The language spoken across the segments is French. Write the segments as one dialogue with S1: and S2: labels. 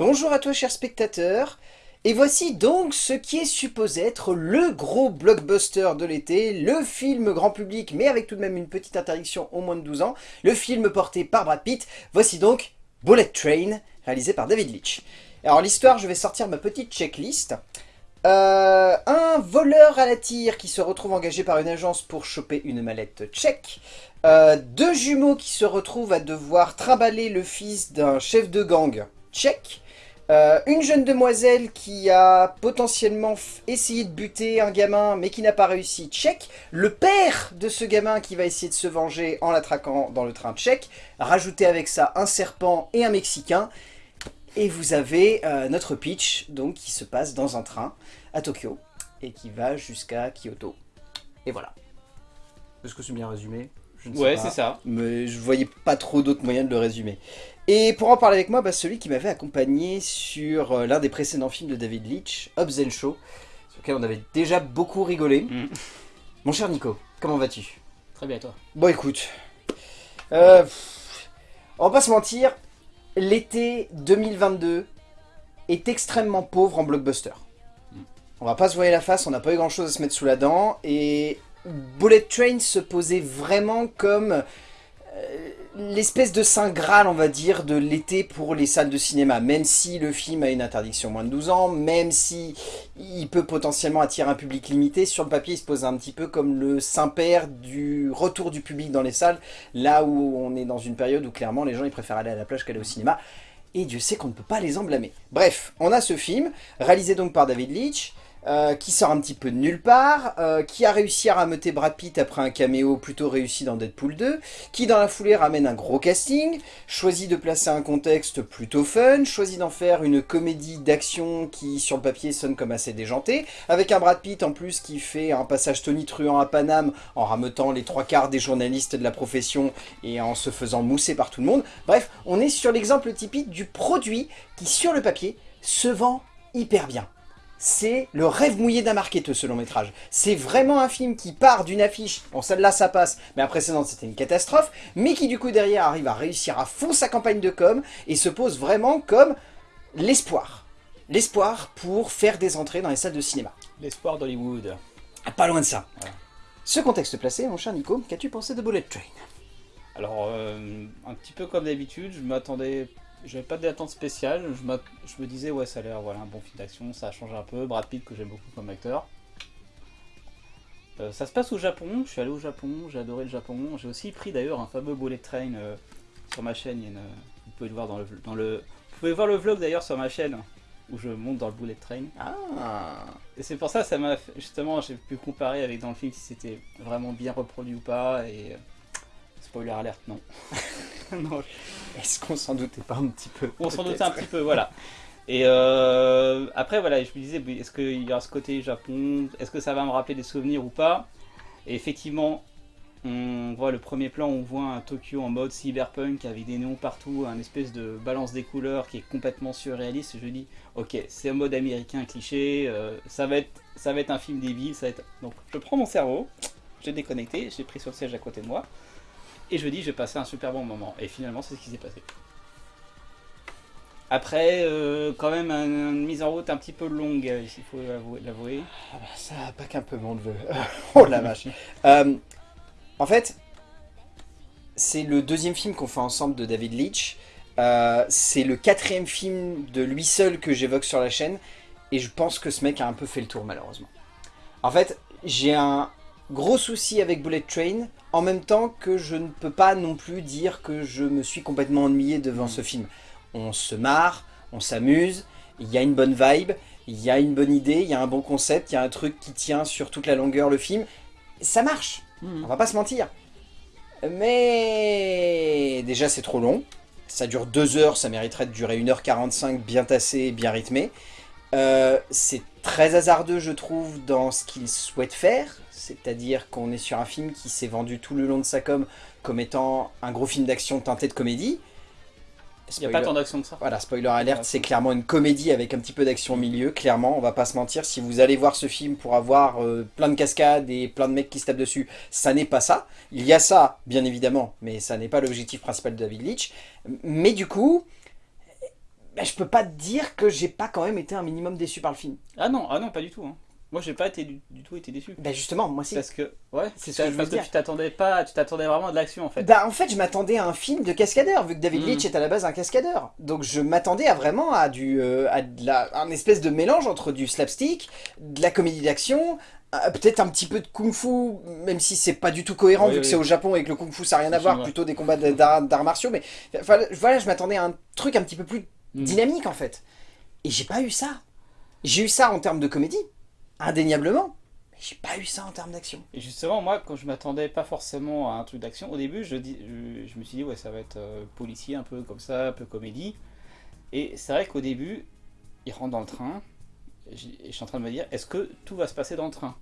S1: Bonjour à toi cher spectateur, et voici donc ce qui est supposé être le gros blockbuster de l'été, le film grand public mais avec tout de même une petite interdiction au moins de 12 ans, le film porté par Brad Pitt, voici donc Bullet Train, réalisé par David Leitch. Alors l'histoire, je vais sortir ma petite checklist. Euh, un voleur à la tire qui se retrouve engagé par une agence pour choper une mallette tchèque. Euh, deux jumeaux qui se retrouvent à devoir trimballer le fils d'un chef de gang tchèque. Euh, une jeune demoiselle qui a potentiellement essayé de buter un gamin mais qui n'a pas réussi, tchèque. Le père de ce gamin qui va essayer de se venger en l'attraquant dans le train tchèque. Rajouter avec ça un serpent et un mexicain. Et vous avez euh, notre pitch donc qui se passe dans un train à Tokyo et qui va jusqu'à Kyoto. Et voilà. Est-ce que c'est bien résumé?
S2: Ouais, c'est ça.
S1: Mais je voyais pas trop d'autres moyens de le résumer. Et pour en parler avec moi, bah, celui qui m'avait accompagné sur euh, l'un des précédents films de David Leitch, Hobbs and Show, sur lequel on avait déjà beaucoup rigolé. Mm. Mon cher Nico, comment vas-tu?
S2: Très bien, toi?
S1: Bon, écoute. Euh, on va pas se mentir, l'été 2022 est extrêmement pauvre en blockbuster. Mm. On va pas se voir la face, on n'a pas eu grand chose à se mettre sous la dent, et Bullet Train se posait vraiment comme euh, l'espèce de saint graal, on va dire, de l'été pour les salles de cinéma. Même si le film a une interdiction moins de 12 ans, même si il peut potentiellement attirer un public limité, sur le papier il se pose un petit peu comme le saint-père du retour du public dans les salles, là où on est dans une période où clairement les gens ils préfèrent aller à la plage qu'aller au cinéma. Et Dieu sait qu'on ne peut pas les en blâmer. Bref, on a ce film, réalisé donc par David Leitch, euh, qui sort un petit peu de nulle part, euh, qui a réussi à rameuter Brad Pitt après un caméo plutôt réussi dans Deadpool 2, qui dans la foulée ramène un gros casting, choisit de placer un contexte plutôt fun, choisit d'en faire une comédie d'action qui sur le papier sonne comme assez déjanté, avec un Brad Pitt en plus qui fait un passage tonitruant à Paname en rameutant les trois quarts des journalistes de la profession et en se faisant mousser par tout le monde. Bref, on est sur l'exemple typique du produit qui sur le papier se vend hyper bien c'est le rêve mouillé d'un marketeur ce long métrage. C'est vraiment un film qui part d'une affiche, bon celle-là ça passe, mais la précédente c'était une catastrophe, mais qui du coup derrière arrive à réussir à fond sa campagne de com et se pose vraiment comme l'espoir. L'espoir pour faire des entrées dans les salles de cinéma.
S2: L'espoir d'Hollywood.
S1: Ah, pas loin de ça. Ce contexte placé, mon cher Nico, qu'as-tu pensé de Bullet Train?
S2: Alors, euh, un petit peu comme d'habitude, je m'attendais j'avais pas d'attente spéciale, je, je, me disais ouais ça a l'air voilà, un bon film d'action, ça a changé un peu, Brad Pitt que j'aime beaucoup comme acteur. Euh, ça se passe au Japon, je suis allé au Japon, j'ai adoré le Japon, j'ai aussi pris d'ailleurs un fameux bullet train euh, sur ma chaîne, vous pouvez le voir dans le, dans le... Vous pouvez voir le vlog d'ailleurs sur ma chaîne, où je monte dans le bullet train.
S1: Ah.
S2: Et c'est pour ça ça m'a justement j'ai pu comparer avec dans le film si c'était vraiment bien reproduit ou pas, et Spoiler alerte, non.
S1: non. Est-ce qu'on s'en doutait pas un petit peu
S2: On s'en doutait un petit peu, voilà. Et euh, après, voilà, je me disais, est-ce qu'il y aura ce côté Japon? Est-ce que ça va me rappeler des souvenirs ou pas? Et effectivement, on voit le premier plan, on voit un Tokyo en mode cyberpunk avec des néons partout, un espèce de balance des couleurs qui est complètement surréaliste. Je dis, ok, c'est un mode américain cliché, euh, ça, va être, ça va être un film débile, ça va être... Donc je prends mon cerveau, j'ai déconnecté, j'ai pris sur le siège à côté de moi, et je dis, je vais passer un super bon moment. Et finalement, c'est ce qui s'est passé. Après, euh, quand même, une, mise en route un petit peu longue, euh, il faut l'avouer.
S1: Ah bah ça, pas qu'un peu mon neveu. oh la vache. Euh, en fait, c'est le deuxième film qu'on fait ensemble de David Leitch. c'est le quatrième film de lui seul que j'évoque sur la chaîne. Et je pense que ce mec a un peu fait le tour, malheureusement. En fait, j'ai un gros souci avec Bullet Train, en même temps que je ne peux pas non plus dire que je me suis complètement ennuyé devant ce film. On se marre, on s'amuse, il y a une bonne vibe, il y a une bonne idée, il y a un bon concept, il y a un truc qui tient sur toute la longueur le film. Ça marche, mm. on va pas se mentir. Mais déjà c'est trop long, ça dure deux heures, ça mériterait de durer 1h45 bien tassé, bien rythmé. Euh, c'est très hasardeux je trouve dans ce qu'il souhaite faire, c'est-à-dire qu'on est sur un film qui s'est vendu tout le long de sa com comme étant un gros film d'action teinté de comédie.
S2: Il n'y a pas tant d'action que ça.
S1: Voilà, spoiler alert, c'est clairement une comédie avec un petit peu d'action au milieu, clairement, on va pas se mentir. Si vous allez voir ce film pour avoir euh, plein de cascades et plein de mecs qui se tapent dessus, ça n'est pas ça. Il y a ça, bien évidemment, mais ça n'est pas l'objectif principal de David Leitch. Mais du coup, bah, je peux pas te dire que j'ai pas quand même été un minimum déçu par le film.
S2: Ah non, ah non, pas du tout. Hein. Moi, j'ai pas été du, du tout été déçu.
S1: Bah justement, moi si.
S2: Parce que, ouais,
S1: C'est ce que je veux
S2: que tu t'attendais pas, tu t'attendais vraiment à de l'action en fait.
S1: Bah en fait je m'attendais à un film de cascadeur vu que David. Leitch est à la base un cascadeur. Donc je m'attendais à vraiment à du euh, à de la, un espèce de mélange entre du slapstick, de la comédie d'action, euh, peut-être un petit peu de kung-fu même si c'est pas du tout cohérent
S2: Oui,
S1: vu
S2: oui.
S1: que c'est au Japon et que le kung-fu ça n'a rien à voir, plutôt des combats d'arts martiaux mais voilà, je m'attendais à un truc un petit peu plus
S2: Mm.
S1: dynamique en fait. Et j'ai pas eu ça. J'ai eu ça en termes de comédie, indéniablement, mais j'ai pas eu ça en termes d'action.
S2: Et justement, moi, quand je m'attendais pas forcément à un truc d'action, au début, je, dis, je, je me suis dit, ouais, ça va être euh, policier, un peu comme ça, un peu comédie. Et c'est vrai qu'au début, il rentre dans le train, et je suis en train de me dire, est-ce que tout va se passer dans le train?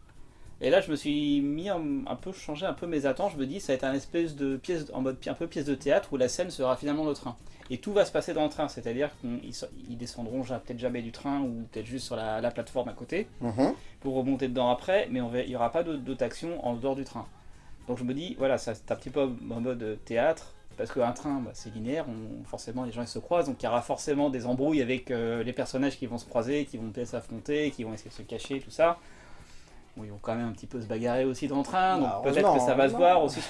S2: Et là, je me suis mis un, un peu, changé un peu mes attentes. Je me dis, ça va être un espèce de pièce, en mode pi- un peu pièce de théâtre où la scène sera finalement le train. Et tout va se passer dans le train, c'est-à-dire qu'ils ils descendront peut-être jamais du train ou peut-être juste sur la, la plateforme à côté
S1: Mhm.
S2: pour remonter dedans après, mais on va- il n'y aura pas d'autres actions en dehors du train. Donc je me dis, voilà, c'est un petit peu en mode théâtre, parce qu'un train, bah, c'est linéaire, on- forcément les gens ils se croisent, donc il y aura forcément des embrouilles avec euh, les personnages qui vont se croiser, qui vont peut-être s'affronter, qui vont essayer de se cacher, tout ça. Bon, ils vont quand même un petit peu se bagarrer aussi dans le train, donc
S1: Bah,
S2: peut-être que ça va se voir aussi.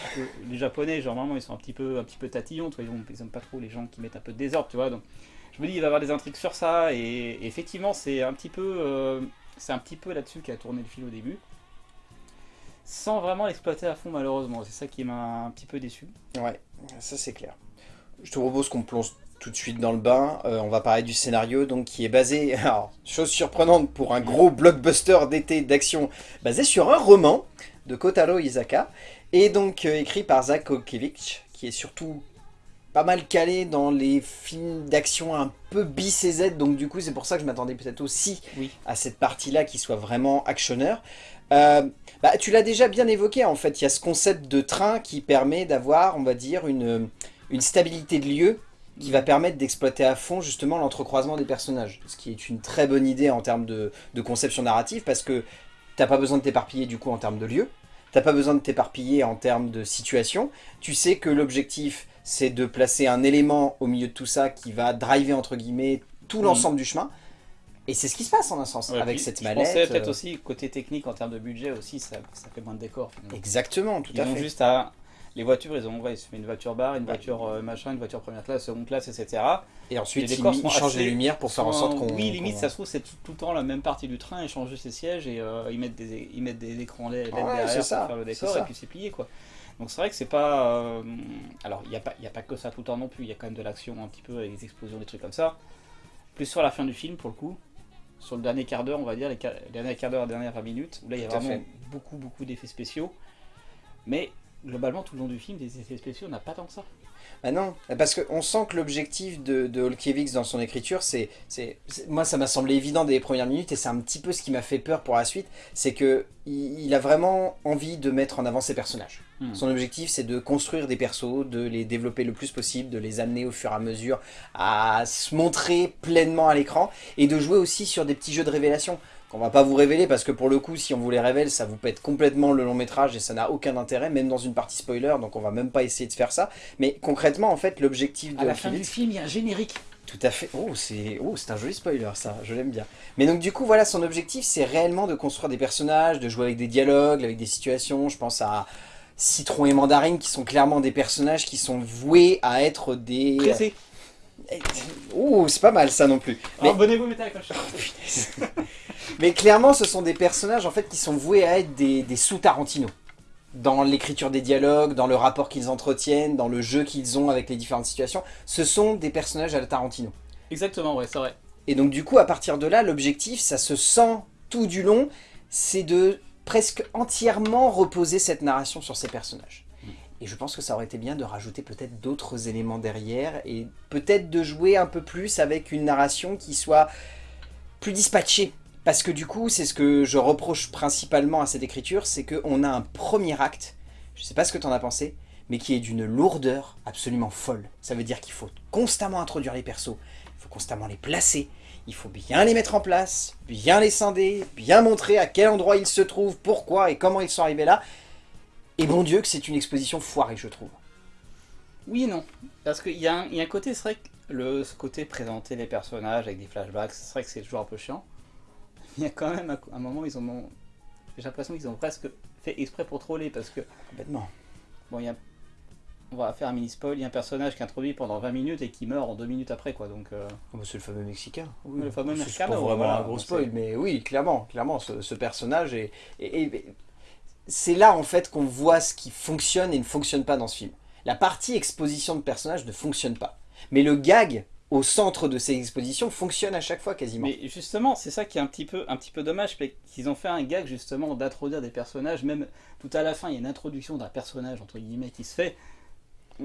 S2: les Japonais, généralement, ils sont un petit peu, un petit peu tatillons, tu vois, ils, ont- ils aiment pas trop les gens qui mettent un peu de désordre, tu vois. Donc je me dis, il va y avoir des intrigues sur ça, et, et effectivement, c'est un petit peu, euh, c'est un petit peu là-dessus qu'a tourné le fil au début, sans vraiment l'exploiter à fond malheureusement. C'est ça qui m'a un petit peu déçu.
S1: Ouais, ça c'est clair. Je te propose qu'on plonge tout de suite dans le bain. Euh, on va parler du scénario, donc qui est basé, alors chose surprenante pour un gros blockbuster d'été d'action, basé sur un roman de Kotaro Isaka, et donc euh, écrit par Zach Kokiewicz, qui est surtout pas mal calé dans les films d'action un peu bis et Z, donc du coup c'est pour ça que je m'attendais peut-être aussi
S2: Oui.
S1: à cette partie-là qui soit vraiment actionneur. Euh, bah, tu l'as déjà bien évoqué en fait, il y a ce concept de train qui permet d'avoir, on va dire, une, une stabilité de lieu qui va permettre d'exploiter à fond justement l'entrecroisement des personnages. Ce qui est une très bonne idée en termes de, de conception narrative parce que t'as pas besoin de t'éparpiller du coup en termes de lieu, t'as pas besoin de t'éparpiller en termes de situation, tu sais que l'objectif c'est de placer un élément au milieu de tout ça qui va driver entre guillemets tout
S2: Mhm.
S1: l'ensemble du chemin. Et c'est ce qui se passe en un sens
S2: Ouais,
S1: avec
S2: puis,
S1: cette
S2: je
S1: mallette.
S2: pensais peut-être
S1: euh,
S2: aussi côté technique en termes de budget aussi, ça, ça fait moins de décor. finalement.
S1: Exactement, tout
S2: Ils
S1: à fait.
S2: juste à les voitures, ils ont ouais, ils se fait une voiture bar, une
S1: Ouais.
S2: voiture euh, machin, une voiture première classe, seconde classe, etc.
S1: Et ensuite,
S2: les
S1: ils, changent les lumières pour faire en sorte qu'on...
S2: Oui, limite, ça se trouve, c'est tout, tout le temps la même partie du train, ils changent les sièges et euh, ils, mettent des, ils mettent des écrans LED
S1: Ouais,
S2: derrière pour faire le décor et puis c'est plié quoi. Donc c'est vrai que c'est pas. euh, Alors, il n'y a, pas- y a pas que ça tout le temps non plus, il y a quand même de l'action un petit peu avec des explosions, des trucs comme ça. Plus sur la fin du film pour le coup, sur le dernier quart d'heure, on va dire, les, derniers quart d'heure, les dernières 20 minutes, où là il y a vraiment
S1: fait.
S2: beaucoup, beaucoup d'effets spéciaux. Mais globalement, tout le long du film, des effets spéciaux, on n'a pas tant que ça.
S1: Ah non, parce qu'on sent que l'objectif de, de Holkiewicz dans son écriture, c'est, moi ça m'a semblé évident dès les premières minutes et c'est un petit peu ce qui m'a fait peur pour la suite, c'est que il, il a vraiment envie de mettre en avant ses personnages.
S2: Hmm.
S1: Son objectif c'est de construire des persos, de les développer le plus possible, de les amener au fur et à mesure à se montrer pleinement à l'écran et de jouer aussi sur des petits jeux de révélation qu'on va pas vous révéler parce que pour le coup si on vous les révèle ça vous pète complètement le long métrage et ça n'a aucun intérêt même dans une partie spoiler donc on va même pas essayer de faire ça mais concrètement en fait l'objectif de
S2: À la fin du film, il y a un générique.
S1: tout à fait. Oh, c'est oh, c'est un joli spoiler, ça. Je l'aime bien. Mais donc, du coup, voilà, son objectif, c'est réellement de construire des personnages, de jouer avec des dialogues, avec des situations. Je pense à Citron et Mandarine, qui sont clairement des personnages qui sont voués à être des... Oh, c'est pas mal, ça non plus. Mais,
S2: Abonnez-vous, mettez la cloche.
S1: mais clairement, ce sont des personnages, en fait, qui sont voués à être des, des sous-Tarantino. Dans l'écriture des dialogues, dans le rapport qu'ils entretiennent, dans le jeu qu'ils ont avec les différentes situations. Ce sont des personnages à la Tarantino.
S2: Exactement, ouais, c'est vrai.
S1: Et donc du coup, à partir de là, l'objectif, ça se sent tout du long, c'est de presque entièrement reposer cette narration sur ces personnages. Et je pense que ça aurait été bien de rajouter peut-être d'autres éléments derrière, et peut-être de jouer un peu plus avec une narration qui soit plus dispatchée. Parce que du coup, c'est ce que je reproche principalement à cette écriture, c'est qu'on a un premier acte, je sais pas ce que tu en as pensé, mais qui est d'une lourdeur absolument folle. Ça veut dire qu'il faut constamment introduire les persos, il faut constamment les placer, il faut bien les mettre en place, bien les scinder, bien montrer à quel endroit ils se trouvent, pourquoi et comment ils sont arrivés là. Et bon Dieu que c'est une exposition foirée, je trouve.
S2: Oui et non. Parce qu'il y, a un- il y a un côté, c'est vrai le ce côté présenter les personnages avec des flashbacks, c'est vrai que c'est toujours un peu chiant. Il y a quand même un, un moment, ils ont. J'ai l'impression qu'ils ont presque fait exprès pour troller parce que.
S1: Complètement.
S2: Bon, il y a. On va faire un mini spoil, il y a un personnage qui est introduit pendant 20 minutes et qui meurt en 2 minutes après quoi donc. euh,
S1: Oh, bah, c'est le fameux Mexicain.
S2: Le fameux
S1: C'est
S2: Mexicain,
S1: pas
S2: ouais,
S1: vraiment
S2: voilà,
S1: un gros spoil,
S2: c'est-
S1: mais oui, clairement, clairement, ce, ce personnage est... c'est là en fait qu'on voit ce qui fonctionne et ne fonctionne pas dans ce film. La partie exposition de personnages ne fonctionne pas. Mais le gag au centre de ces expositions fonctionne à chaque fois quasiment.
S2: Mais justement, c'est ça qui est un petit peu, un petit peu dommage, qu'ils ont fait un gag justement d'introduire des personnages, même tout à la fin, il y a une introduction d'un personnage entre guillemets qui se fait.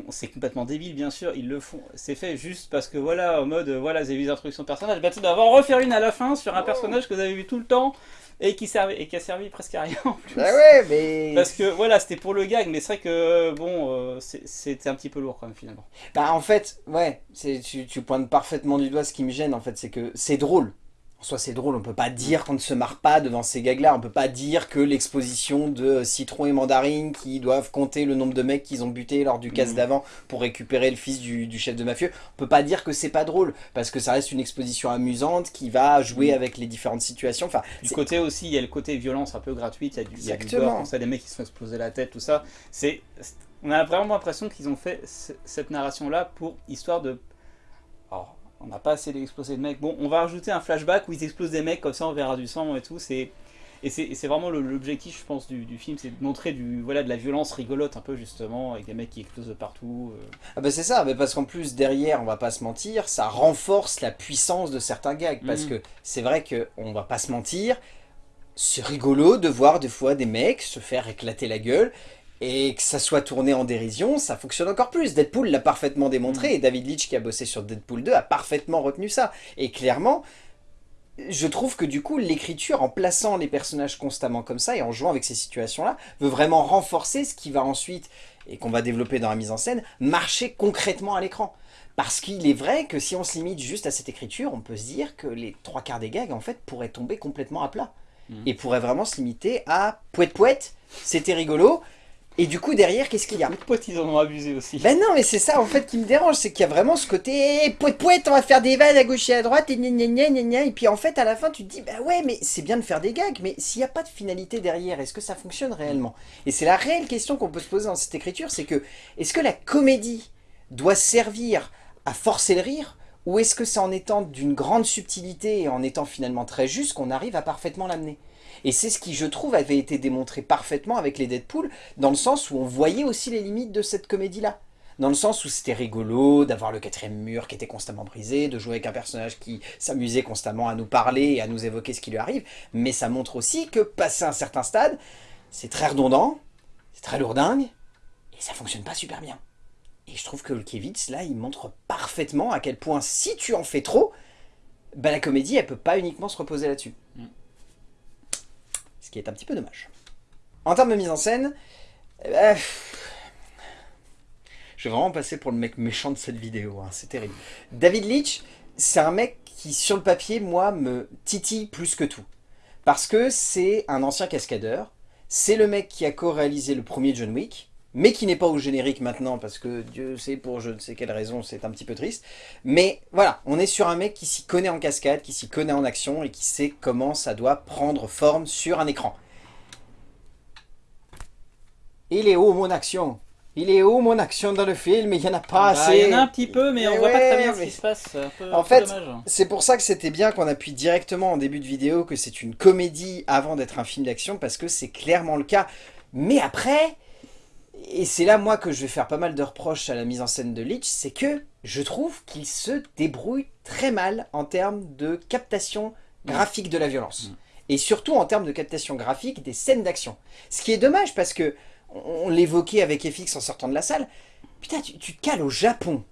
S2: C'est complètement débile, bien sûr, ils le font. C'est fait juste parce que voilà, en mode, euh, voilà, vous avez vu les introductions de personnages, bah tu dois en refaire une à la fin sur un personnage que vous avez vu tout le temps et qui, servait, et qui a servi presque à rien en plus.
S1: Bah ouais, mais...
S2: Parce que voilà, c'était pour le gag, mais c'est vrai que bon, euh, c'est- c'était un petit peu lourd quand même finalement.
S1: Bah en fait, ouais, c'est- tu, tu pointes parfaitement du doigt ce qui me gêne en fait, c'est que c'est drôle. En soi c'est drôle, on peut pas dire qu'on ne se marre pas devant ces gags-là, on peut pas dire que l'exposition de Citron et Mandarine qui doivent compter le nombre de mecs qu'ils ont buté lors du casse
S2: Mhm.
S1: d'avant pour récupérer le fils du, du chef de mafieux, on peut pas dire que c'est pas drôle, parce que ça reste une exposition amusante qui va jouer
S2: Mhm.
S1: avec les différentes situations, enfin...
S2: Du côté aussi, il y a le côté violence un peu gratuite, il y a du, il y a du
S1: Exactement.
S2: gore, comme ça, des mecs qui se font exploser la tête, tout ça. C'est, on a vraiment l'impression qu'ils ont fait ce- cette narration-là pour histoire de. Alors, on n'a pas assez d'exploser de mecs. Bon, on va rajouter un flashback où ils explosent des mecs, comme ça on verra du sang et tout. C'est, et c'est, vraiment l'objectif, je pense, du, du film, c'est de montrer du, voilà, de la violence rigolote un peu justement, avec des mecs qui explosent de partout. euh.
S1: Ah bah c'est ça, mais parce qu'en plus derrière, on va pas se mentir, ça renforce la puissance de certains gags. Parce
S2: Mhm.
S1: que c'est vrai que on va pas se mentir, c'est rigolo de voir des fois des mecs se faire éclater la gueule et que ça soit tourné en dérision, ça fonctionne encore plus. Deadpool l'a parfaitement démontré et David Leitch qui a bossé sur Deadpool 2 a parfaitement retenu ça. Et clairement, je trouve que du coup l'écriture en plaçant les personnages constamment comme ça et en jouant avec ces situations-là veut vraiment renforcer ce qui va ensuite et qu'on va développer dans la mise en scène, marcher concrètement à l'écran. Parce qu'il est vrai que si on se limite juste à cette écriture, on peut se dire que les trois quarts des gags, en fait, pourraient tomber complètement à plat.
S2: Mhm.
S1: Et pourraient vraiment se limiter à poète poète, c'était rigolo, et du coup derrière, qu'est-ce qu'il y a
S2: Les potes, ils en ont abusé aussi.
S1: Ben non, mais c'est ça en fait qui me dérange, c'est qu'il y a vraiment ce côté eh, poète poète, on va faire des vannes à gauche et à droite, et gna gna gna gna gna, et puis en fait à la fin tu te dis, bah ouais, mais c'est bien de faire des gags, mais s'il n'y a pas de finalité derrière, est-ce que ça fonctionne réellement? Et c'est la réelle question qu'on peut se poser dans cette écriture, c'est que, est-ce que la comédie doit servir à forcer le rire, ou est-ce que c'est en étant d'une grande subtilité et en étant finalement très juste qu'on arrive à parfaitement l'amener? Et c'est ce qui, je trouve, avait été démontré parfaitement avec les Deadpool, dans le sens où on voyait aussi les limites de cette comédie-là. Dans le sens où c'était rigolo d'avoir le quatrième mur qui était constamment brisé, de jouer avec un personnage qui s'amusait constamment à nous parler et à nous évoquer ce qui lui arrive, mais ça montre aussi que, passé un certain stade, c'est très redondant, c'est très lourdingue, et ça fonctionne pas super bien. Et je trouve que Kevitz, là, il montre parfaitement à quel point, si tu en fais trop, bah, la comédie, elle peut pas uniquement se reposer là-dessus.
S2: Mm.
S1: Qui est un petit peu dommage. En termes de mise en scène, euh, je vais vraiment passer pour le mec méchant de cette vidéo, hein, c'est terrible. David Leitch, c'est un mec qui, sur le papier, moi, me titille plus que tout. Parce que c'est un ancien cascadeur, c'est le mec qui a co-réalisé le premier John Wick, mais qui n'est pas au générique maintenant, parce que Dieu sait pour je ne sais quelle raison, c'est un petit peu triste. Mais voilà, on est sur un mec qui s'y connaît en cascade, qui s'y connaît en action, et qui sait comment ça doit prendre forme sur un écran. Il est où mon action? Il est où mon action dans le film? Il n'y en a pas
S2: Bah,
S1: assez.
S2: Il y en a un petit peu, mais on
S1: Mais
S2: voit pas très bien ce qui se passe. c'est un peu-
S1: En fait. C'est pour ça que c'était bien qu'on appuie directement en début de vidéo que c'est une comédie avant d'être un film d'action, parce que c'est clairement le cas. Mais après, et c'est là moi que je vais faire pas mal de reproches à la mise en scène de Leach, c'est que je trouve qu'il se débrouille très mal en termes de captation graphique de la violence.
S2: Mm.
S1: Et surtout en termes de captation graphique des scènes d'action. Ce qui est dommage parce que, on on l'évoquait avec FX en sortant de la salle, putain tu, tu te cales au Japon.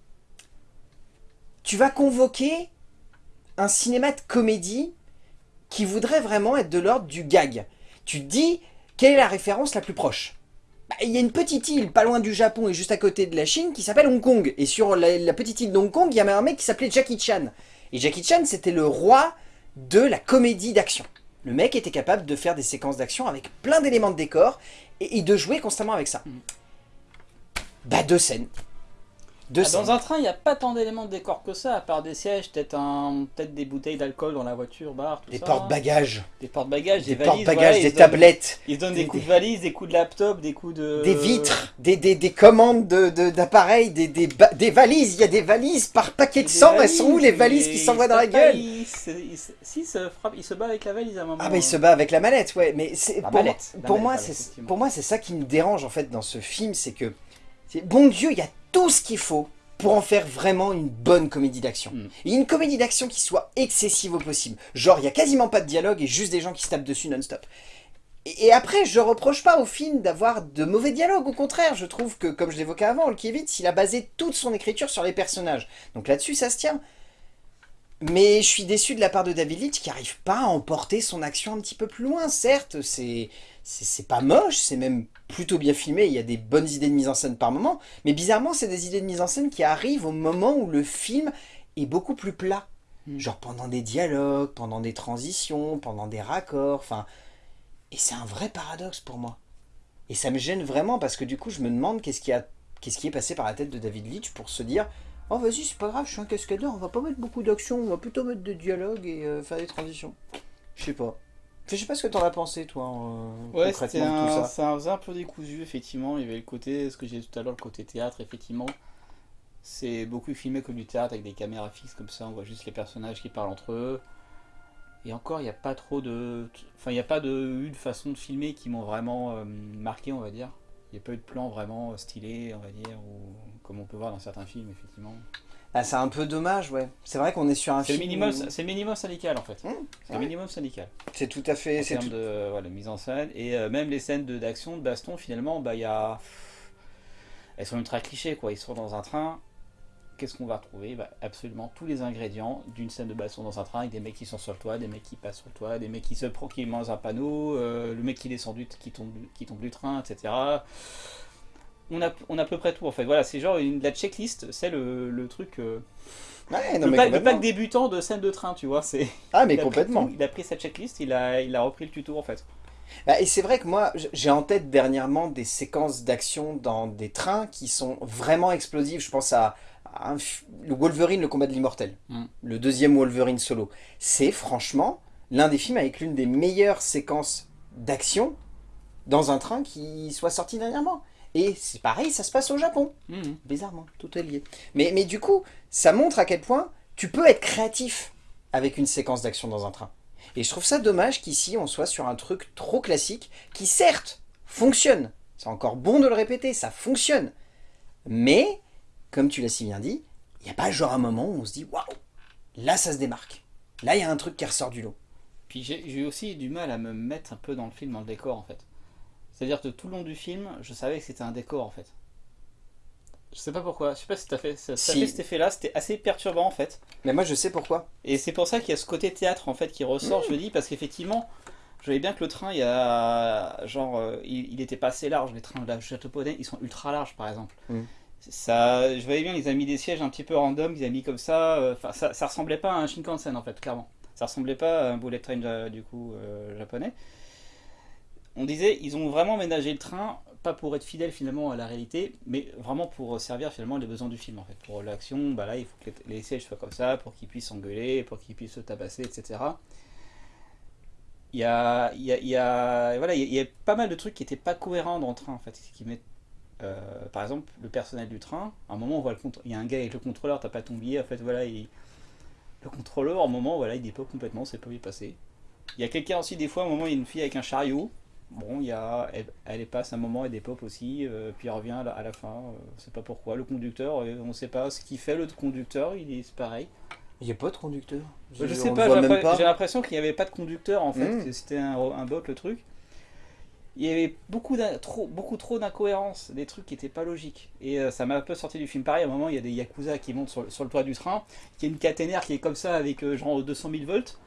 S1: Tu vas convoquer un cinéma de comédie qui voudrait vraiment être de l'ordre du gag. Tu te dis, quelle est la référence la plus proche? Bah, Il y a une petite île pas loin du Japon et juste à côté de la Chine qui s'appelle Hong Kong. Et sur la, la petite île d'Hong Kong, il y avait un mec qui s'appelait Jackie Chan. Et Jackie Chan, c'était le roi de la comédie d'action. Le mec était capable de faire des séquences d'action avec plein d'éléments de décor et, et de jouer constamment avec ça.
S2: Mhm.
S1: Bah deux scènes.
S2: Ah, dans un train, il n'y a pas tant d'éléments de décor que ça, à part des sièges, peut-être un, peut-être des bouteilles d'alcool dans la voiture, bar, tout
S1: Des
S2: ça.
S1: porte-bagages,
S2: Des porte-bagages, des,
S1: des
S2: valises.
S1: porte-bagages,
S2: voilà, ils
S1: des
S2: se donnent-
S1: tablettes,
S2: Ils se donnent
S1: des-
S2: des coups de valise, des coups de laptop, des coups de...
S1: des vitres, des, des, des commandes de- de- d'appareils, des, des, ba- des valises. Il y a des valises par paquet de sang. Elles sont où les
S2: valises,
S1: qui s'envoient dans
S2: se
S1: la gueule
S2: il se- il se- Si, il se frappe, il se bat avec la valise à un moment.
S1: Ah bah il se
S2: euh.
S1: bat avec la mallette, ouais. Mais pour, moi-
S2: mallette, la
S1: pour
S2: mallette,
S1: moi,
S2: voilà,
S1: c'est
S2: effectivement.
S1: pour moi c'est ça qui me dérange en fait dans ce film, c'est que bon Dieu, il y a tout ce qu'il faut pour en faire vraiment une bonne comédie d'action.
S2: Mm.
S1: Et une comédie d'action qui soit excessive au possible. Genre il y a quasiment pas de dialogue et juste des gens qui se tapent dessus non-stop. Et, et après, je reproche pas au film d'avoir de mauvais dialogues, au contraire, je trouve que, comme je l'évoquais avant, Olkiewicz, il a basé toute son écriture sur les personnages. Donc là-dessus, ça se tient. Mais je suis déçu de la part de David Leitch qui arrive pas à emporter son action un petit peu plus loin. Certes, c'est c'est pas moche, c'est même plutôt bien filmé, il y a des bonnes idées de mise en scène par moment, mais bizarrement, c'est des idées de mise en scène qui arrivent au moment où le film est beaucoup plus plat.
S2: Mm.
S1: Genre pendant des dialogues, pendant des transitions, pendant des raccords, enfin... Et c'est un vrai paradoxe pour moi. Et ça me gêne vraiment parce que du coup, je me demande qu'est-ce qui, a... qui est passé par la tête de David Leitch pour se dire Oh vas-y, c'est pas grave, je suis un cascadeur, on va pas mettre beaucoup d'action, on va plutôt mettre des dialogues et euh, faire des transitions. Je sais pas. Je sais pas ce que t'en as pensé, toi, euh,
S2: Ouais,
S1: concrètement, de tout
S2: un,
S1: ça.
S2: ça faisait un peu décousu, effectivement. Il y avait le côté, ce que j'ai dit tout à l'heure, le côté théâtre, effectivement. C'est beaucoup filmé comme du théâtre avec des caméras fixes comme ça, on voit juste les personnages qui parlent entre eux. Et encore, il n'y a pas trop de. Enfin, il n'y a pas de, eu de façon de filmer qui m'ont vraiment euh, marqué, on va dire. Il n'y a pas eu de plan vraiment stylé, on va dire, ou comme on peut voir dans certains films, effectivement.
S1: Ah, c'est un peu dommage, ouais. C'est vrai qu'on est sur un
S2: le,
S1: film.
S2: minimum,
S1: où-
S2: c'est le minimum syndical, en fait.
S1: Mmh,
S2: C'est
S1: ouais.
S2: le minimum syndical.
S1: C'est tout à fait.
S2: en termes
S1: tout...
S2: de voilà, mise en scène et euh, même les scènes d'action de, baston finalement bah il y a elles sont ultra clichés quoi ils sont dans un train qu'est-ce qu'on va retrouver Bah, absolument tous les ingrédients d'une scène de baston dans un train avec des mecs qui sont sur le toit des mecs qui passent sur le toit des mecs qui se qui mangent un panneau euh, le mec qui descend du qui tombe qui tombe du train etc on a, on a à peu près tout en fait voilà c'est genre une, la checklist c'est le, le truc euh,
S1: Ouais, non,
S2: le,
S1: mais
S2: pack, le
S1: complètement.
S2: pack débutant de scène de train tu vois c'est
S1: Ah, mais
S2: il
S1: complètement.
S2: tout, il a pris sa checklist il a, il a repris le tuto en fait
S1: Bah, et c'est vrai que moi, j'ai en tête dernièrement des séquences d'action dans des trains qui sont vraiment explosives. Je pense à un le Wolverine, le combat de l'immortel.
S2: Mm.
S1: Le deuxième Wolverine solo. C'est franchement l'un des films avec l'une des meilleures séquences d'action dans un train qui soit sorti dernièrement. Et c'est pareil, ça se passe au Japon.
S2: Mhm.
S1: Bizarrement, tout est lié. Mais, mais du coup, ça montre à quel point tu peux être créatif avec une séquence d'action dans un train. Et je trouve ça dommage qu'ici on soit sur un truc trop classique qui certes fonctionne. C'est encore bon de le répéter, ça fonctionne. Mais, comme tu l'as si bien dit, il n'y a pas genre un moment où on se dit waouh, là ça se démarque. Là il y a un truc qui ressort du lot.
S2: Puis j'ai j'ai aussi du mal à me mettre un peu dans le film, dans le décor en fait. C'est-à-dire que tout le long du film, je savais que c'était un décor en fait. Je sais pas pourquoi, je sais pas si t'as fait, ça,
S1: Si.
S2: fait cet effet-là, c'était assez perturbant en fait.
S1: Mais moi je sais pourquoi.
S2: Et c'est pour ça qu'il y a ce côté théâtre en fait qui ressort, je me dis, parce qu'effectivement, je voyais bien que le train, il y a. Genre, euh, il, il était pas assez large, les trains de la japonais, ils sont ultra larges par exemple.
S1: Mm.
S2: Je voyais bien, ils ont mis des sièges un petit peu random, ils ont mis comme ça, euh, enfin, ça, ressemblait pas à un Shinkansen en fait, clairement. Ça ressemblait pas à un bullet train ja- du coup euh, japonais. On disait, ils ont vraiment ménagé le train, pas pour être fidèle finalement à la réalité, mais vraiment pour servir finalement les besoins du film en fait. Pour l'action, bah là il faut que les, sièges soient comme ça, pour qu'ils puissent s'engueuler, pour qu'ils puissent se tabasser, etc. Il y a, il y a, voilà, il y a, pas mal de trucs qui étaient pas cohérents dans le train en fait. Qui mettent, euh, par exemple, le personnel du train, à un moment on voit le il y a un gars avec le contrôleur, t'as pas ton billet, en fait voilà, il- le contrôleur, à un moment, voilà, il dépose complètement, c'est pas est passé. Il y a quelqu'un aussi, des fois, à un moment, il y a une fille avec un chariot. Bon, il y a, elle, elle passe un moment, elle dépop aussi, euh, puis elle revient à la, à la fin, euh, on sait pas pourquoi. Le conducteur, euh, on sait pas ce qu'il fait, le conducteur, il est c'est pareil.
S1: Il n'y a pas de conducteur.
S2: Je,
S1: on
S2: sais pas, j'ai l'impression qu'il n'y avait pas de conducteur en fait,
S1: Mm.
S2: que c'était un, un bot le truc. Il y avait beaucoup, trop, beaucoup trop d'incohérences, des trucs qui n'étaient pas logiques. Et euh, ça m'a un peu sorti du film. Pareil, à un moment, il y a des yakuza qui montent sur, le- sur le toit du train, qui a une caténaire qui est comme ça avec euh, genre 200 000 volts.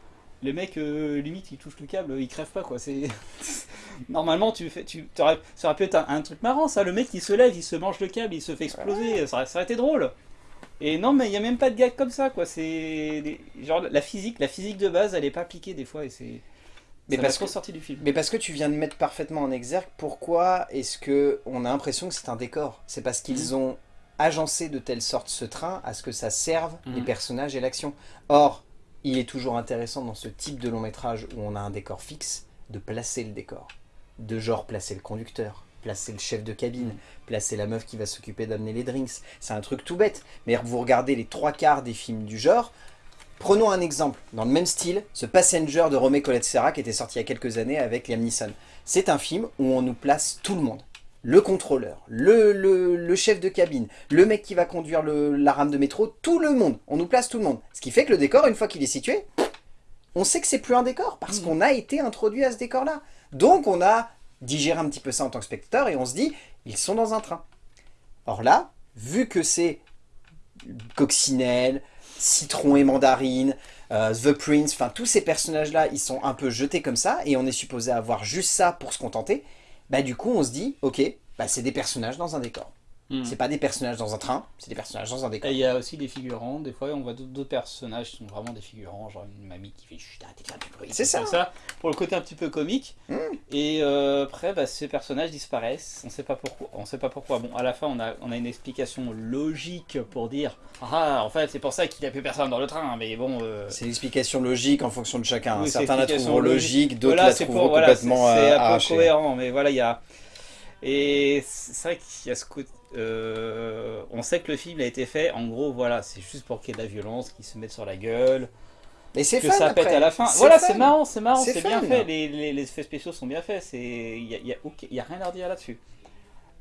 S2: Le mec, euh, limite, il touche le câble, il crève pas quoi. C'est Normalement, tu fais, tu, t'aurais- ça aurait pu être un, un truc marrant ça. Le mec, il se lève, il se mange le câble, il se fait exploser. Ça, aurait- ça aurait été drôle. Et non, mais il y a même pas de gag comme ça, quoi. C'est genre la physique, la physique de base, elle est pas appliquée des fois, et c'est.
S1: Mais
S2: ça
S1: parce que-
S2: sorti du film.
S1: Mais parce que tu viens de mettre parfaitement en exergue pourquoi est-ce que on a l'impression que c'est un décor? C'est parce qu'ils ont agencé de telle sorte ce train à ce que ça serve
S2: Mhm.
S1: les personnages et l'action. Or, il est toujours intéressant dans ce type de long métrage où on a un décor fixe, de placer le décor. De genre placer le conducteur, placer le chef de cabine,
S2: Mhm.
S1: placer la meuf qui va s'occuper d'amener les drinks. C'est un truc tout bête. Mais vous regardez les trois quarts des films du genre, Prenons un exemple, dans le même style, ce Passenger de Romé Colette Serra qui était sorti il y a quelques années avec Liam Neeson. C'est un film où on nous place tout le monde. Le contrôleur, le, le- le chef de cabine, le mec qui va conduire le- la rame de métro, tout le monde. On nous place tout le monde. Ce qui fait que le décor, une fois qu'il est situé, on sait que c'est plus un décor parce
S2: Mhm.
S1: qu'on a été introduit à ce décor-là. Donc on a digéré un petit peu ça en tant que spectateur et on se dit, ils sont dans un train. Or là, vu que c'est Coccinelle, Citron et Mandarine, euh, The Prince, enfin tous ces personnages-là, ils sont un peu jetés comme ça, et on est supposé avoir juste ça pour se contenter, bah du coup on se dit, ok, bah c'est des personnages dans un décor.
S2: Hmm.
S1: C'est pas des personnages dans un train, c'est des personnages dans un décor.
S2: Et il y a aussi des figurants, des fois on voit d'autres personnages qui sont vraiment des figurants, genre une mamie qui fait chut, arrêtez de faire du bruit.
S1: C'est ça.
S2: Pour le côté un petit peu comique.
S1: Mm.
S2: Et euh, après, bah, ces personnages disparaissent, on sait pas pourquoi. On sait pas pourquoi. Bon, à la fin, on a, on a une explication logique pour dire Ah, en fait, c'est pour ça qu'il n'y a plus personne dans le train, mais bon. euh,
S1: C'est une explication logique en fonction de chacun.
S2: Oui,
S1: Certains la trouveront
S2: logique.
S1: d'autres
S2: voilà,
S1: la trouveront
S2: voilà,
S1: complètement
S2: c'est- c'est
S1: euh,
S2: un peu cohérent, mais voilà, il y a. Et c'est vrai qu'il y a ce côté. Euh, on sait que le film a été fait, en gros, voilà, c'est juste pour qu'il y ait de la violence, qu'ils se mettent sur la gueule,
S1: Mais c'est
S2: que
S1: fun
S2: ça
S1: après.
S2: pète à la fin. Voilà, c'est marrant, c'est marrant,
S1: C'est
S2: bien fait, les, les- les effets spéciaux sont bien faits, il n'y a, y a y rien à redire là-dessus.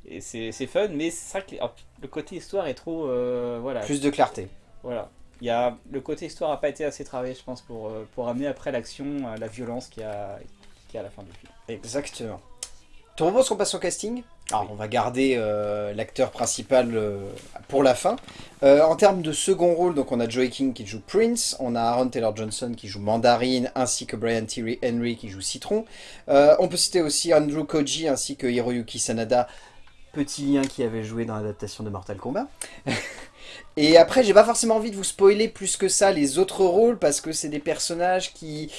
S2: Et c'est fun, mais c'est vrai que le côté histoire est trop. euh, voilà,
S1: Plus de clarté.
S2: voilà. Il y a, le côté histoire n'a pas été assez travaillé, je pense, pour, euh, pour amener après l'action, la violence qu'il y, a, qu'il y a à la fin du film.
S1: Exactement. Tu proposes qu'on passe au casting? Alors,
S2: Oui.
S1: on va garder euh, l'acteur principal euh, pour la fin. Euh, en termes de second rôle, donc on a Joey King qui joue Prince, on a Aaron Taylor Johnson qui joue Mandarine, ainsi que Brian Tyree Henry qui joue Citron. On peut citer aussi Andrew Koji ainsi que Hiroyuki Sanada, petit lien qui avait joué dans l'adaptation de Mortal Kombat. Et après, j'ai pas forcément envie de vous spoiler plus que ça les autres rôles parce que c'est des personnages qui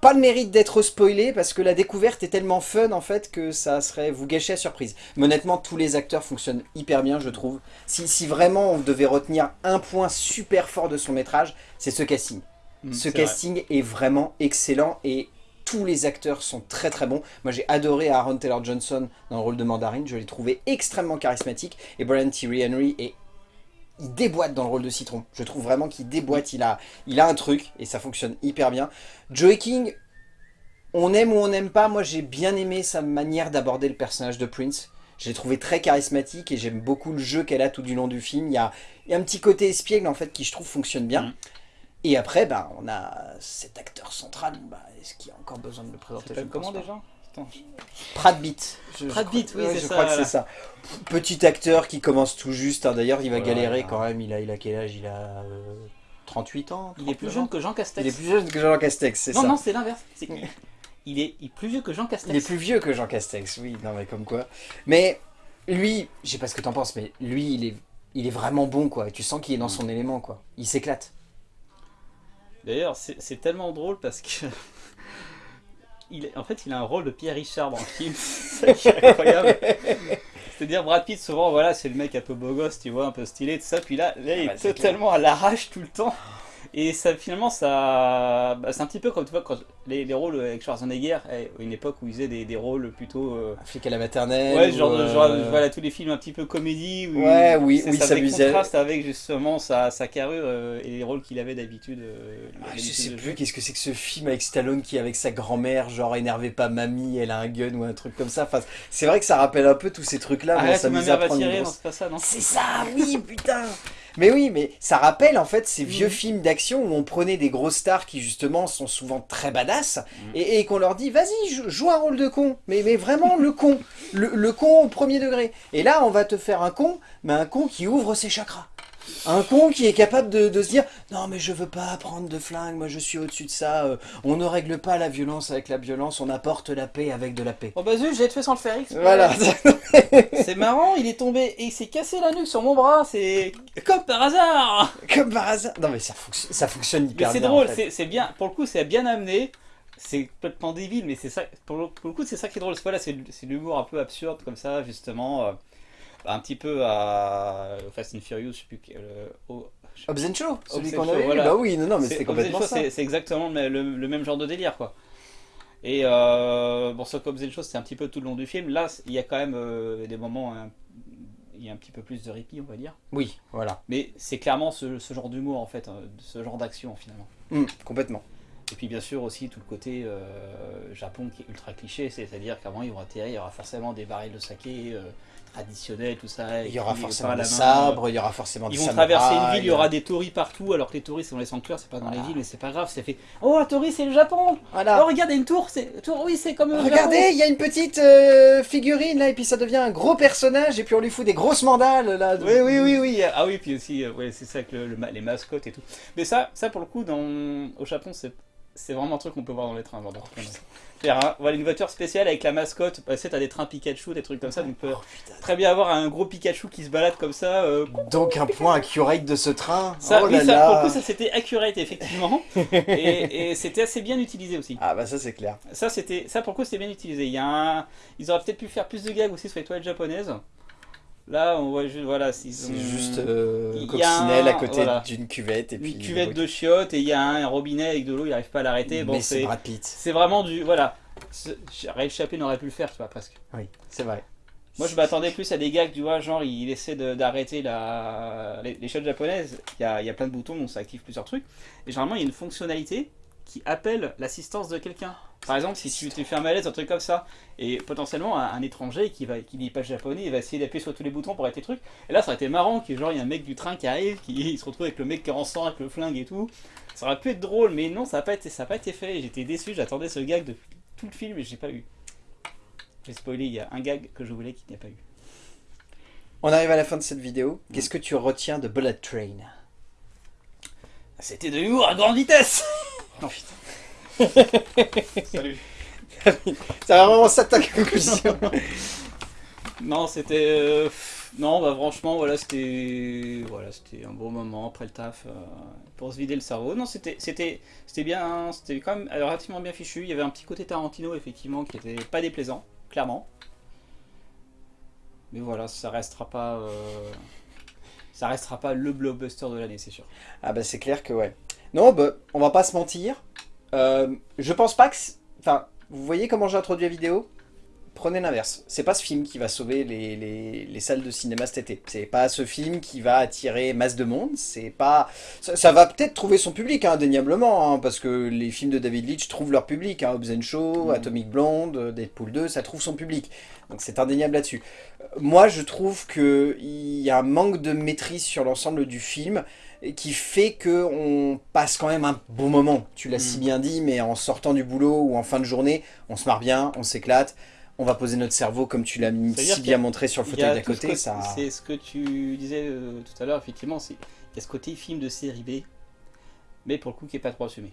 S1: pas le mérite d'être spoilés parce que la découverte est tellement fun en fait que ça serait vous gâcher la surprise. Mais honnêtement, tous les acteurs fonctionnent hyper bien, je trouve. Si, si vraiment on devait retenir un point super fort de son métrage, c'est ce casting.
S2: Mm,
S1: Ce
S2: vrai.
S1: casting est vraiment excellent et tous les acteurs sont très très bons. Moi j'ai adoré Aaron Taylor Johnson dans le rôle de Mandarine, je l'ai trouvé extrêmement charismatique et Brian Tyree Henry est il déboîte dans le rôle de Citron. Je trouve vraiment qu'il déboîte, il a, il a un truc et ça fonctionne hyper bien. Joey King, on aime ou on n'aime pas, moi j'ai bien aimé sa manière d'aborder le personnage de Prince. Je l'ai trouvé très charismatique et j'aime beaucoup le jeu qu'elle a tout du long du film. Il y a, il y a un petit côté espiègle en fait qui je trouve fonctionne bien.
S2: Mhm.
S1: Et après, bah, on a cet acteur central. Bah, Est-ce qu'il y a encore besoin de le présenter? Je
S2: comment déjà? Putain, je-
S1: Brad Pitt. Je- je
S2: Brad
S1: crois-
S2: Pitt, oui, c'est
S1: je
S2: ça,
S1: crois que
S2: voilà.
S1: c'est ça. Petit acteur qui commence tout juste. hein. D'ailleurs, il va galérer quand même. Il a, il a quel âge? Il a euh, 38 ans
S2: Il est plus
S1: 39
S2: jeune que Jean Castex.
S1: Il est plus jeune que Jean Castex, c'est
S2: non,
S1: ça.
S2: non, c'est l'inverse. Il est, il est plus vieux que Jean Castex.
S1: Il est plus vieux que Jean Castex, oui, non mais comme quoi. Mais lui, je sais pas ce que t'en penses, mais lui, il est, il est vraiment bon, quoi. Et tu sens qu'il est dans son élément, quoi. Il s'éclate.
S2: D'ailleurs, c'est tellement drôle parce que. Il en fait, il a un rôle de Pierre Richard dans le film. c'est incroyable. C'est-à-dire, Brad Pitt, souvent, voilà, c'est le mec un peu beau gosse, tu vois, un peu stylé, tout ça. Puis là, là il
S1: bah,
S2: est
S1: c'est
S2: totalement à l'arrache tout le temps. Et ça, finalement, ça. bah, c'est un petit peu comme tu vois, quand les, les rôles avec Schwarzenegger, à une époque où il faisait des, des rôles plutôt. euh,
S1: Un flic à la maternelle.
S2: Ouais, genre,
S1: euh,
S2: genre, voilà, tous les films un petit peu comédie. Où
S1: Ouais, oui, oui,
S2: ça
S1: s'amusait.
S2: contraste avec justement sa, sa carrure euh, et les rôles qu'il avait d'habitude. euh,
S1: Ah, je sais plus qu'est-ce que c'est que ce film avec Stallone qui avec sa grand-mère, genre énervez pas mamie, elle a un gun ou un truc comme ça. Enfin, c'est vrai que ça rappelle un peu tous ces trucs-là.
S2: Arrête,
S1: s'amuse
S2: ma mère
S1: à
S2: va tirer, non, c'est pas ça, non?
S1: C'est ça, oui, putain Mais oui, mais ça rappelle en fait ces vieux
S2: Mhm.
S1: films d'action où on prenait des grosses stars qui justement sont souvent très badass
S2: Mhm.
S1: et, et qu'on leur dit vas-y, jou- joue un rôle de con, mais, mais vraiment le con, le, le con au premier degré. Et là, on va te faire un con, mais un con qui ouvre ses chakras. Un con qui est capable de, de se dire non mais je veux pas prendre de flingue, moi je suis au-dessus de ça, euh, on ne règle pas la violence avec la violence, on apporte la paix avec de la paix.
S2: Oh bah zut, j'ai fait sans le faire exprès.
S1: Voilà,
S2: C'est marrant, il est tombé et il s'est cassé la nuque sur mon bras, c'est comme par hasard.
S1: comme par hasard. Non mais ça, fonctionne- ça fonctionne
S2: Mais
S1: hyper
S2: c'est
S1: bien.
S2: drôle,
S1: en fait.
S2: c'est c'est bien, pour le coup c'est bien amené. C'est complètement débile, mais c'est ça. Pour le, pour le coup, c'est ça qui est drôle. C'est voilà, c'est c'est l'humour un peu absurde comme ça, justement. euh. Un petit peu à Fast and Furious, je sais plus quel, euh, au-
S1: Hobbs Show, celui qu'on avait
S2: voilà.
S1: Bah oui, non, non, mais
S2: C'est-
S1: c'était complètement
S2: Show,
S1: ça.
S2: c'est exactement le, le- le même genre de délire, quoi. Et euh, bon, sur Hobbs Show, c'est un petit peu tout le long du film. Là, il y a quand même euh, des moments, hein, il y a un petit peu plus de répit, on va dire.
S1: Oui, voilà.
S2: Mais c'est clairement ce, ce genre d'humour, en fait, hein, ce genre d'action, finalement.
S1: Hum, complètement.
S2: Et puis bien sûr aussi tout le côté euh, Japon qui est ultra cliché, c'est-à-dire qu'avant ils vont atterrir, il y aura forcément des barils de saké euh, traditionnels, tout ça.
S1: Il y aura forcément des sabres, il y aura forcément
S2: Ils
S1: des
S2: vont traverser une ville, il y aura des tories partout, alors que les tories c'est dans les sanctuaires, c'est pas dans les villes, mais c'est pas grave, c'est fait. Oh, la torii c'est le Japon
S1: Voilà.
S2: Oh, regarde, il y a une tour, c'est. Tour, oui, c'est comme.
S1: Regardez, il y a une petite euh, figurine là, et puis ça devient un gros personnage, et puis on lui fout des grosses mandales là.
S2: Oui, oui, oui, oui. Ah oui, puis aussi, euh, ouais, c'est ça que le- le ma- les mascottes et tout. Mais ça, ça pour le coup, dans, au Japon, c'est c'est vraiment un truc qu'on peut voir dans les trains. Genre, un- voilà, une voiture spéciale avec la mascotte. Bah, tu sais, t'as des trains Pikachu, des trucs comme ça. Donc, tu peux très bien avoir un gros Pikachu qui se balade comme ça. euh,
S1: Donc un point accurate de ce train.
S2: ça,
S1: oh
S2: oui,
S1: là
S2: ça, pour le
S1: là.
S2: coup, ça c'était accurate, effectivement. et et c'était assez bien utilisé aussi.
S1: Ah bah ça c'est clair.
S2: Ça, c'était, ça pour le coup, c'était bien utilisé. Il y a un- Ils auraient peut-être pu faire plus de gags aussi sur les toilettes japonaises. Là, on voit juste, voilà, s'ils
S1: C'est
S2: ont-
S1: juste euh,
S2: a
S1: coccinelle à côté
S2: voilà.
S1: d'une cuvette et puis
S2: une cuvette de chiottes et il y a un robinet avec de l'eau, il n'arrive pas à l'arrêter. Bon,
S1: Mais c'est Brad Pitt.
S2: c'est vraiment du. Voilà. Ray Chaplin aurait pu le faire, tu vois, presque.
S1: Oui, c'est vrai.
S2: Moi, je m'attendais plus à des gags, tu vois, genre, il essaie d'arrêter la... les, les shots japonaises. Il y a, il y a plein de boutons, donc ça active plusieurs trucs. Et généralement, il y a une fonctionnalité qui appelle l'assistance de quelqu'un. Par exemple, si tu te fais un malaise, un truc comme ça, et potentiellement un, un étranger qui va qui lit pas japonais, il va essayer d'appuyer sur tous les boutons pour arrêter le truc. Et là, ça aurait été marrant que genre il y a un mec du train qui arrive, qui il se retrouve avec le mec qui est en sang, avec le flingue et tout. Ça aurait pu être drôle, mais non, ça n'a pas été ça a pas été fait. J'étais déçu, j'attendais ce gag depuis tout le film et j'ai pas eu. J'ai spoilé, il y a un gag que je voulais qu'il n'y a pas eu.
S1: On arrive à la fin de cette vidéo. Qu'est-ce que tu retiens de Bullet Train?
S2: C'était de l'humour à grande vitesse. Non putain. Salut.
S1: C'est vraiment ça ta conclusion.
S2: Non, c'était. euh, non, bah franchement, voilà, c'était. Voilà, c'était un bon moment après le taf euh, pour se vider le cerveau. Non, c'était, c'était, c'était bien, c'était quand même relativement bien fichu. Il y avait un petit côté Tarantino, effectivement, qui était pas déplaisant, clairement. Mais voilà, ça restera pas. euh, ça restera pas le blockbuster de l'année, c'est sûr.
S1: Ah bah c'est clair que ouais. Non, bah, on va pas se mentir. Euh, je pense pas que... Enfin, vous voyez comment j'ai introduit la vidéo? Prenez l'inverse. C'est pas ce film qui va sauver les, les- les salles de cinéma cet été. C'est pas ce film qui va attirer masse de monde. C'est pas... Ça, ça va peut-être trouver son public, hein, indéniablement, hein, parce que les films de David Leitch trouvent leur public. Hein, Hobbs and Shaw,
S2: Mhm.
S1: Atomic Blonde, Deadpool 2, ça trouve son public. Donc c'est indéniable là-dessus. Euh, Moi, je trouve qu'il y a un manque de maîtrise sur l'ensemble du film qui fait que on passe quand même un bon moment. Tu l'as si
S2: Mm.
S1: bien dit, mais en sortant du boulot ou en fin de journée, on se marre bien, on s'éclate, on va poser notre cerveau comme tu l'as si bien montré sur le fauteuil d'à
S2: ce
S1: côté. Ça...
S2: C'est ce que tu disais euh, tout à l'heure, effectivement. c'est- Il y a ce côté film de série B, mais pour le coup qui est pas trop assumé.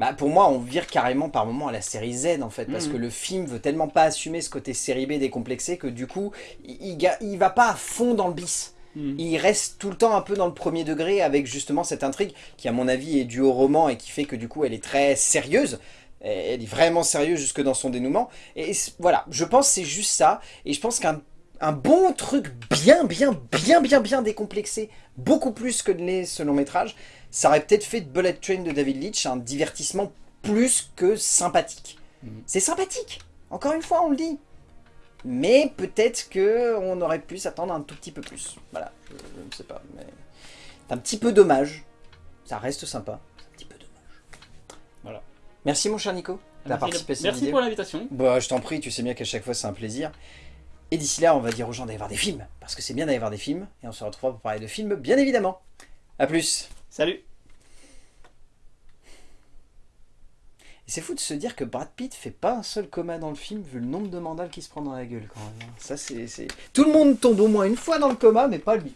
S1: Bah, pour moi, on vire carrément par moment à la série Z en fait, parce
S2: Mhm.
S1: que le film veut tellement pas assumer ce côté série B décomplexé que du coup, il, il il va pas à fond dans le bis. Il reste tout le temps un peu dans le premier degré avec justement cette intrigue qui à mon avis est due au roman et qui fait que du coup elle est très sérieuse. Elle est vraiment sérieuse jusque dans son dénouement. Et voilà, je pense c'est juste ça. Et je pense qu'un un bon truc bien, bien, bien, bien, bien décomplexé, beaucoup plus que de l'est ce long métrage, ça aurait peut-être fait de Bullet Train de David Leitch un divertissement plus que sympathique.
S2: Mhm.
S1: C'est sympathique, encore une fois on le dit. Mais peut-être que on aurait pu s'attendre un tout petit peu plus. Voilà, je, je ne sais pas. Mais c'est un petit peu dommage. Ça reste sympa. C'est un petit peu dommage.
S2: Voilà.
S1: Merci mon cher Nico.
S2: Merci,
S1: participé à cette
S2: Merci
S1: vidéo.
S2: pour l'invitation.
S1: Bah, je t'en prie, tu sais bien qu'à chaque fois c'est un plaisir. Et d'ici là, on va dire aux gens d'aller voir des films. Parce que c'est bien d'aller voir des films. Et on se retrouve pour parler de films, bien évidemment. A plus.
S2: Salut.
S1: Et c'est fou de se dire que Brad Pitt fait pas un seul coma dans le film, vu le nombre de mandales qu'il se prend dans la gueule quand même. hein. Ça, c'est- Tout le monde tombe au moins une fois dans le coma, mais pas lui.